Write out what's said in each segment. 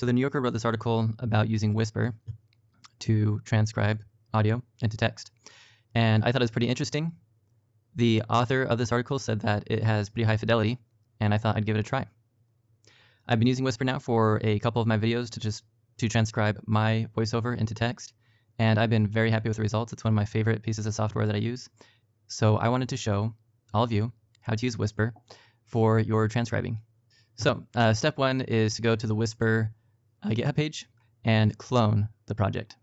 So the New Yorker wrote this article about using Whisper to transcribe audio into text. And I thought it was pretty interesting. The author of this article said that it has pretty high fidelity, and I thought I'd give it a try. I've been using Whisper now for a couple of my videos to just to transcribe my voiceover into text, and I've been very happy with the results. It's one of my favorite pieces of software that I use. So I wanted to show all of you how to use Whisper for your transcribing. So uh, step one is to go to the Whisper uh, GitHub page and clone the project.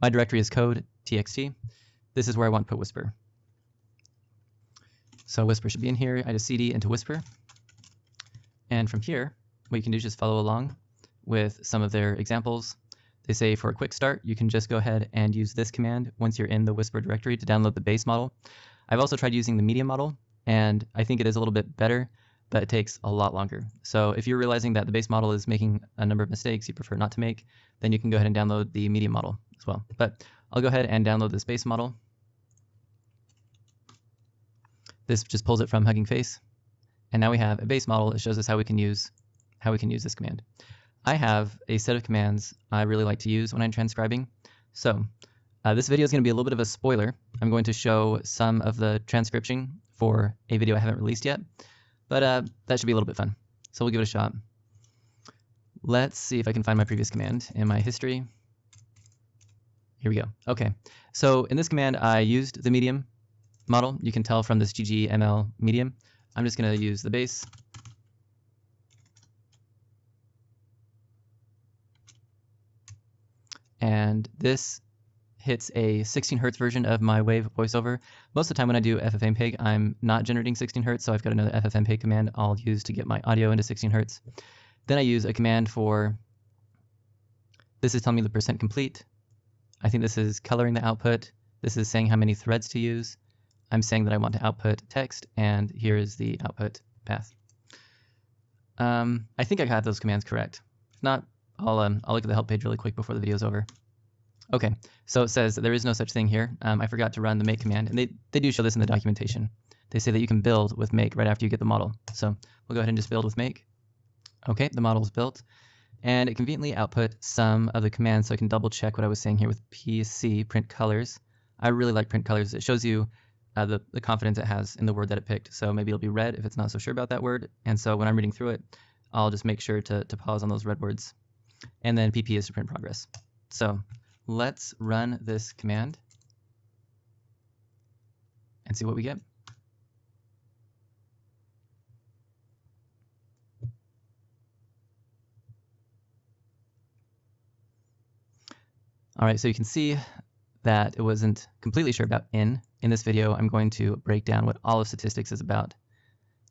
My directory is code txt. This is where I want to put Whisper. So Whisper should be in here. I just cd into Whisper. And from here, what you can do is just follow along with some of their examples. They say for a quick start, you can just go ahead and use this command once you're in the Whisper directory to download the base model. I've also tried using the medium model, and I think it is a little bit better, but it takes a lot longer. So if you're realizing that the base model is making a number of mistakes you prefer not to make, then you can go ahead and download the medium model as well. But I'll go ahead and download this base model. This just pulls it from Hugging Face. And now we have a base model that shows us how we can use how we can use this command. I have a set of commands I really like to use when I'm transcribing. So uh, this video is going to be a little bit of a spoiler. I'm going to show some of the transcription for a video I haven't released yet, but uh, that should be a little bit fun. So we'll give it a shot. Let's see if I can find my previous command in my history. Here we go. Okay, so in this command I used the medium model. You can tell from this ggml medium. I'm just going to use the base and this hits a 16 hertz version of my wave voiceover. Most of the time when I do FFmpeg, I'm not generating 16 hertz, so I've got another FFmpeg command I'll use to get my audio into 16 hertz. Then I use a command for, this is telling me the percent complete. I think this is coloring the output. This is saying how many threads to use. I'm saying that I want to output text, and here is the output path. Um, I think I got those commands correct. If not, I'll, um, I'll look at the help page really quick before the video's over. Okay, so it says there is no such thing here. Um, I forgot to run the make command, and they, they do show this in the documentation. They say that you can build with make right after you get the model. So we'll go ahead and just build with make. Okay, the model is built, and it conveniently output some of the commands so I can double check what I was saying here with PC, print colors. I really like print colors. It shows you uh, the, the confidence it has in the word that it picked. So maybe it'll be red if it's not so sure about that word. And so when I'm reading through it, I'll just make sure to, to pause on those red words and then pp is to print progress. So let's run this command and see what we get. All right, so you can see that it wasn't completely sure about in. In this video, I'm going to break down what all of statistics is about.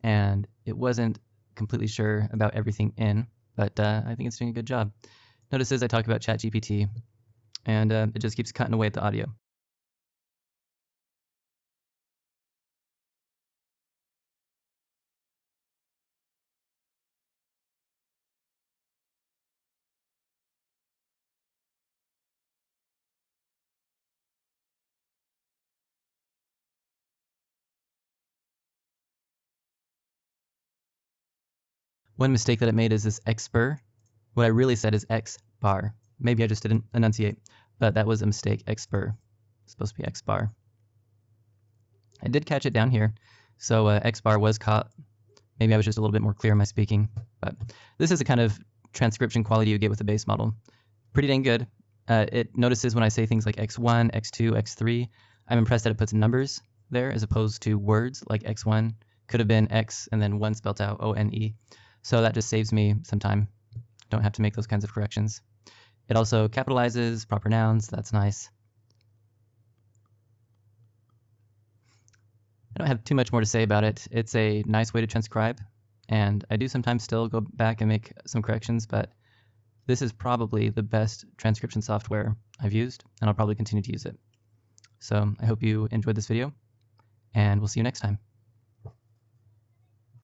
And it wasn't completely sure about everything in but uh, I think it's doing a good job. Notice as I talk about ChatGPT, and uh, it just keeps cutting away at the audio. One mistake that I made is this xpr. What I really said is x bar. Maybe I just didn't enunciate, but that was a mistake. xpr. It's supposed to be x bar. I did catch it down here, so uh, x bar was caught. Maybe I was just a little bit more clear in my speaking, but this is the kind of transcription quality you get with the base model. Pretty dang good. Uh, it notices when I say things like x1, x2, x3. I'm impressed that it puts numbers there as opposed to words like x1 could have been x and then one spelled out O-N-E. So that just saves me some time. Don't have to make those kinds of corrections. It also capitalizes proper nouns. That's nice. I don't have too much more to say about it. It's a nice way to transcribe, and I do sometimes still go back and make some corrections, but this is probably the best transcription software I've used, and I'll probably continue to use it. So I hope you enjoyed this video, and we'll see you next time.